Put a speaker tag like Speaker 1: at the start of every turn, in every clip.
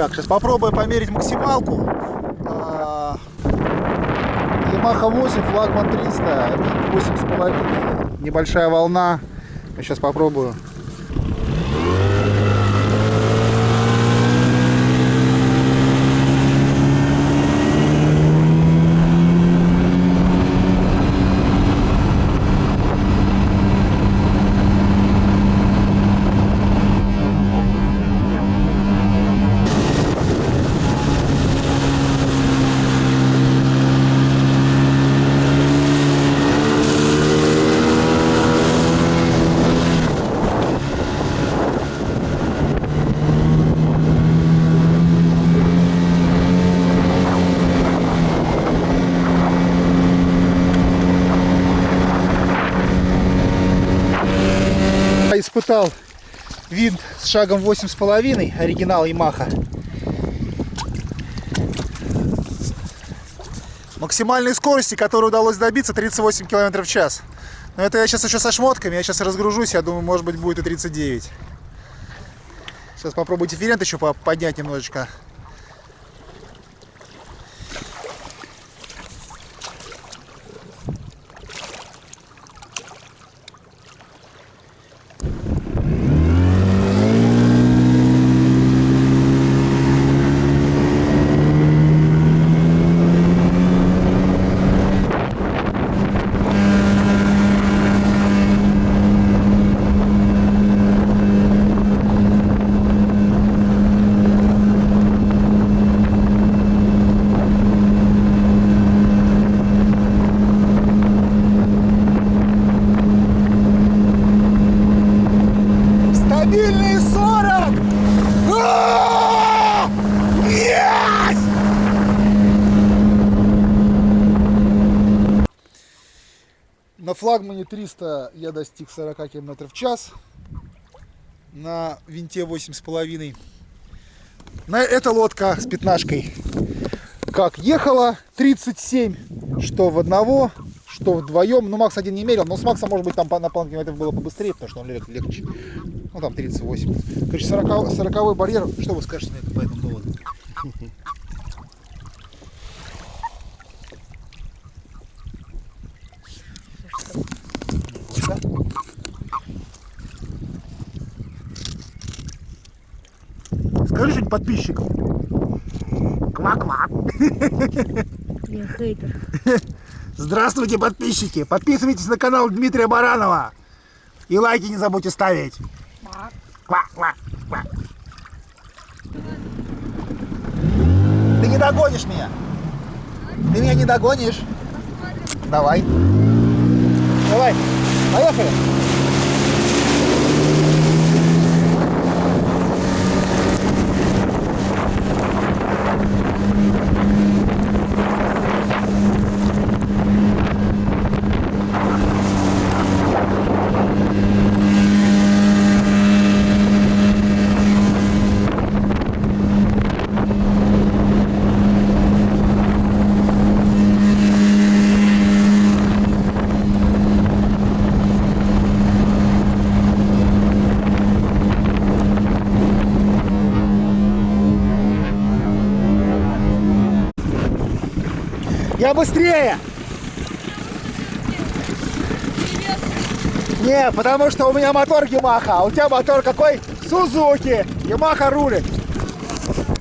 Speaker 1: Так, сейчас попробую померить максималку. А, Yamaha 8, флагман 300, 8,5. Небольшая волна. Сейчас попробую. Испытал винт с шагом 8,5, оригинал Yamaha. Максимальной скорости, которой удалось добиться, 38 км в час. Но это я сейчас еще со шмотками, я сейчас разгружусь, я думаю, может быть будет и 39. Сейчас попробую дифферент еще поднять немножечко. Стабильные 40! А! Есть! На флагмане 300 я достиг 40 км в час. На винте 8,5. На эта лодка с пятнашкой как ехала 37, что в одного, что вдвоем. Ну, Макс один не мерил, но с Максом, может быть, там на планке это было побыстрее, потому что он лег, легче. Ну, там 38. Короче, 40, 40 барьер. Что вы скажете на это, по этому поводу? Скажи что-нибудь подписчикам. Ква-ква.
Speaker 2: Я хейтер.
Speaker 1: Здравствуйте, подписчики! Подписывайтесь на канал Дмитрия Баранова. И лайки не забудьте ставить. Ква, ква, ква. Ты не догонишь меня. Ты меня не догонишь. Давай. Давай. Поехали. Я быстрее! Не, потому что у меня мотор Ямаха, а у тебя мотор какой? Сузуки! Ямаха рулит!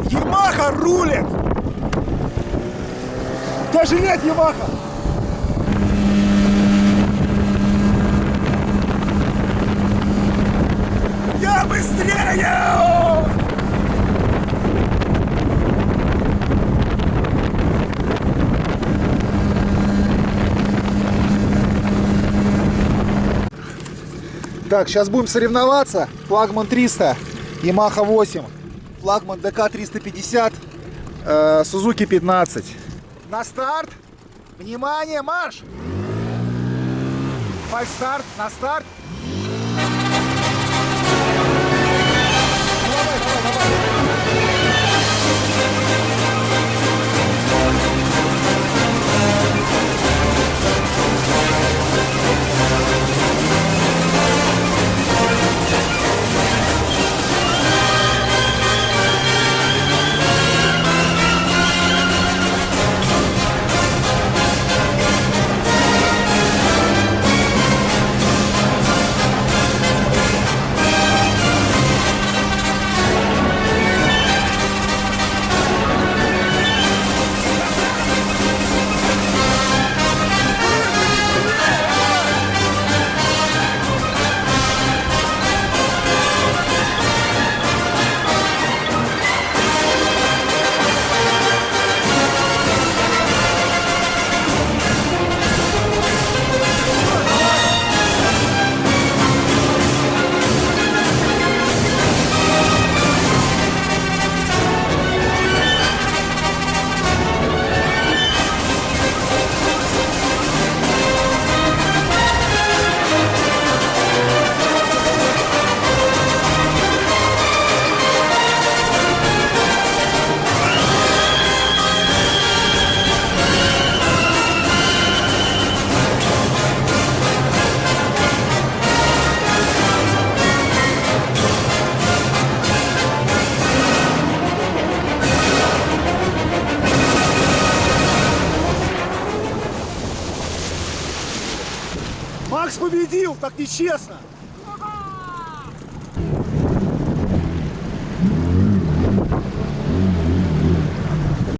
Speaker 1: Ямаха рулит! Даже нет Ямаха! Я быстрее! Так, сейчас будем соревноваться. Флагман 300, Yamaha 8, флагман ДК 350, э, Suzuki 15. На старт. Внимание, марш! Фальстарт, на старт. Макс победил, так нечестно.